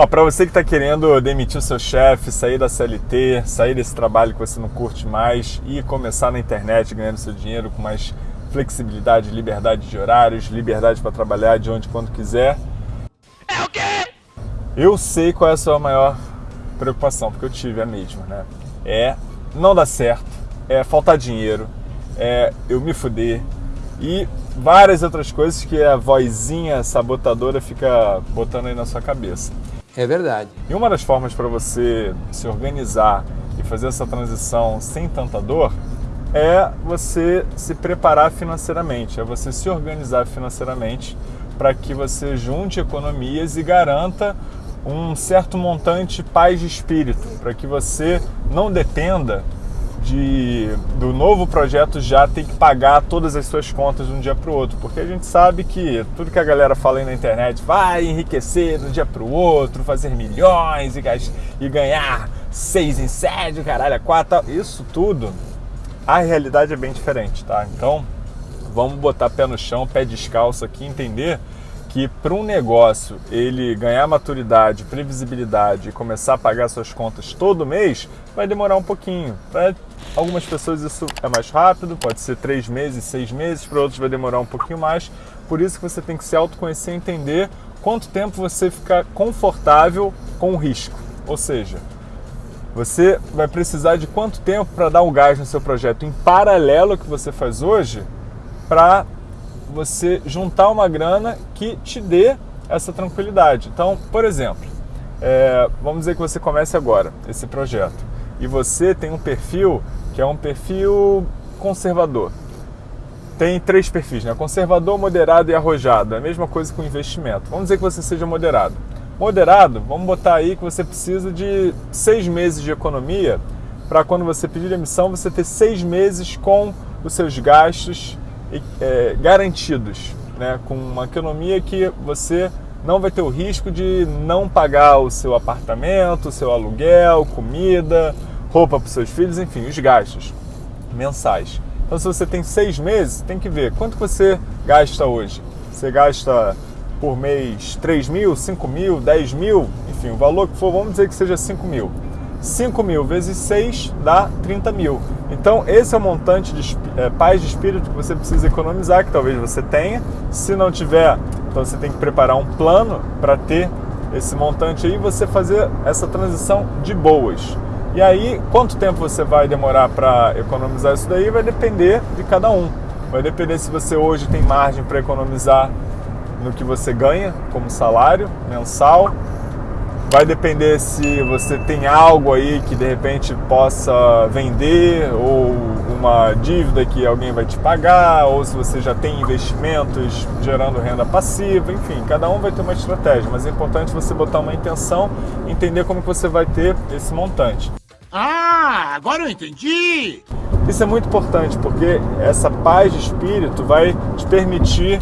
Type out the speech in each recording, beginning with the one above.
Ó, para você que está querendo demitir o seu chefe, sair da CLT, sair desse trabalho que você não curte mais e começar na internet ganhando seu dinheiro com mais flexibilidade, liberdade de horários, liberdade para trabalhar de onde quando quiser. É o quê? Eu sei qual é a sua maior preocupação, porque eu tive a mesma, né? É não dar certo, é faltar dinheiro, é eu me fuder e várias outras coisas que a vozinha sabotadora fica botando aí na sua cabeça. É verdade. E uma das formas para você se organizar e fazer essa transição sem tanta dor é você se preparar financeiramente, é você se organizar financeiramente para que você junte economias e garanta um certo montante paz de espírito, para que você não dependa de, do novo projeto já ter que pagar todas as suas contas de um dia para o outro, porque a gente sabe que tudo que a galera fala aí na internet vai enriquecer de um dia para o outro, fazer milhões e, e ganhar seis em sete, caralho, quatro, isso tudo, a realidade é bem diferente, tá? Então, vamos botar pé no chão, pé descalço aqui, entender que para um negócio ele ganhar maturidade, previsibilidade e começar a pagar suas contas todo mês, vai demorar um pouquinho. Para algumas pessoas isso é mais rápido, pode ser três meses, seis meses, para outros vai demorar um pouquinho mais. Por isso que você tem que se autoconhecer e entender quanto tempo você fica confortável com o risco. Ou seja, você vai precisar de quanto tempo para dar o gás no seu projeto em paralelo ao que você faz hoje para você juntar uma grana que te dê essa tranquilidade. Então, por exemplo, é, vamos dizer que você comece agora esse projeto e você tem um perfil que é um perfil conservador. Tem três perfis, né? Conservador, moderado e arrojado. É a mesma coisa com investimento. Vamos dizer que você seja moderado. Moderado, vamos botar aí que você precisa de seis meses de economia para quando você pedir emissão você ter seis meses com os seus gastos é, garantidos, né? com uma economia que você não vai ter o risco de não pagar o seu apartamento, o seu aluguel, comida, roupa para os seus filhos, enfim, os gastos mensais. Então, se você tem seis meses, tem que ver quanto você gasta hoje. Você gasta por mês 3 mil, 5 mil, 10 mil, enfim, o valor que for, vamos dizer que seja 5 mil. 5 mil vezes 6 dá 30 mil. Então, esse é o montante de é, paz de espírito que você precisa economizar, que talvez você tenha. Se não tiver, então você tem que preparar um plano para ter esse montante aí e você fazer essa transição de boas. E aí, quanto tempo você vai demorar para economizar isso daí vai depender de cada um. Vai depender se você hoje tem margem para economizar no que você ganha como salário mensal, Vai depender se você tem algo aí que de repente possa vender ou uma dívida que alguém vai te pagar, ou se você já tem investimentos gerando renda passiva, enfim, cada um vai ter uma estratégia, mas é importante você botar uma intenção, entender como que você vai ter esse montante. Ah, agora eu entendi! Isso é muito importante porque essa paz de espírito vai te permitir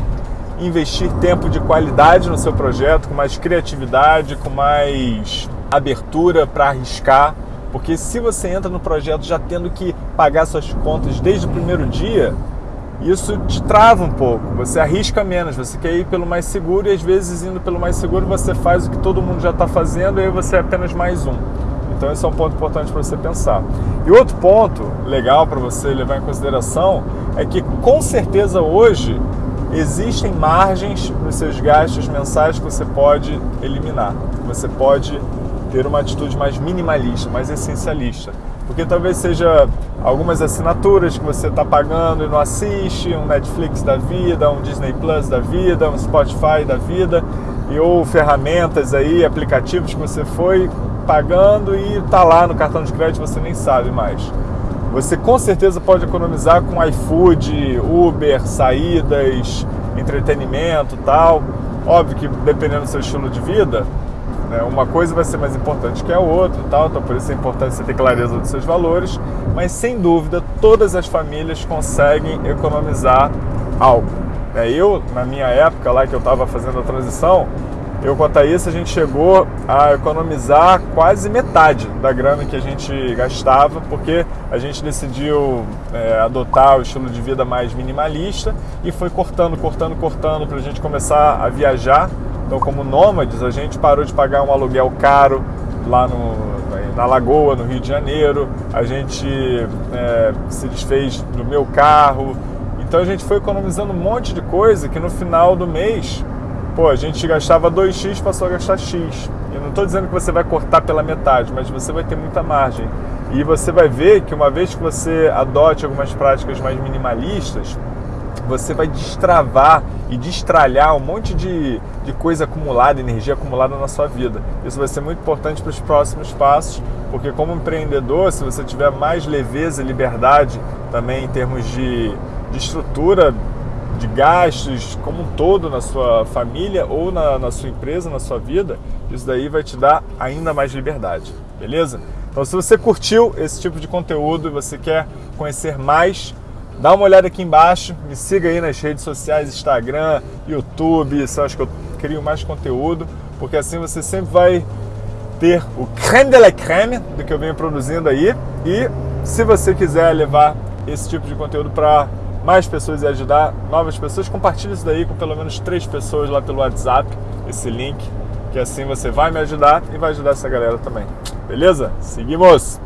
investir tempo de qualidade no seu projeto, com mais criatividade, com mais abertura para arriscar. Porque se você entra no projeto já tendo que pagar suas contas desde o primeiro dia, isso te trava um pouco, você arrisca menos, você quer ir pelo mais seguro e às vezes indo pelo mais seguro você faz o que todo mundo já está fazendo e aí você é apenas mais um. Então esse é um ponto importante para você pensar. E outro ponto legal para você levar em consideração é que com certeza hoje existem margens nos seus gastos mensais que você pode eliminar. Você pode ter uma atitude mais minimalista, mais essencialista. Porque talvez seja algumas assinaturas que você está pagando e não assiste, um Netflix da vida, um Disney Plus da vida, um Spotify da vida, e ou ferramentas aí, aplicativos que você foi pagando e está lá no cartão de crédito você nem sabe mais. Você com certeza pode economizar com iFood, Uber, saídas, entretenimento tal. Óbvio que dependendo do seu estilo de vida, né, uma coisa vai ser mais importante que a outra tal, então por isso é importante você ter clareza dos seus valores, mas sem dúvida todas as famílias conseguem economizar algo. É, eu, na minha época lá que eu estava fazendo a transição, eu com a Thaís, a gente chegou a economizar quase metade da grana que a gente gastava, porque a gente decidiu é, adotar o estilo de vida mais minimalista e foi cortando, cortando, cortando para a gente começar a viajar Então, como nômades, a gente parou de pagar um aluguel caro lá no, na Lagoa, no Rio de Janeiro, a gente é, se desfez do meu carro. Então a gente foi economizando um monte de coisa que no final do mês, pô, a gente gastava 2x, passou a gastar x. Eu não estou dizendo que você vai cortar pela metade, mas você vai ter muita margem. E você vai ver que uma vez que você adote algumas práticas mais minimalistas, você vai destravar e destralhar um monte de, de coisa acumulada, energia acumulada na sua vida. Isso vai ser muito importante para os próximos passos, porque como empreendedor, se você tiver mais leveza e liberdade também em termos de, de estrutura de gastos como um todo na sua família ou na, na sua empresa, na sua vida, isso daí vai te dar ainda mais liberdade, beleza? Então se você curtiu esse tipo de conteúdo e você quer conhecer mais Dá uma olhada aqui embaixo, me siga aí nas redes sociais, Instagram, YouTube, eu acho que eu crio mais conteúdo, porque assim você sempre vai ter o creme de la creme do que eu venho produzindo aí. E se você quiser levar esse tipo de conteúdo para mais pessoas e ajudar novas pessoas, compartilhe isso daí com pelo menos três pessoas lá pelo WhatsApp, esse link, que assim você vai me ajudar e vai ajudar essa galera também. Beleza? Seguimos!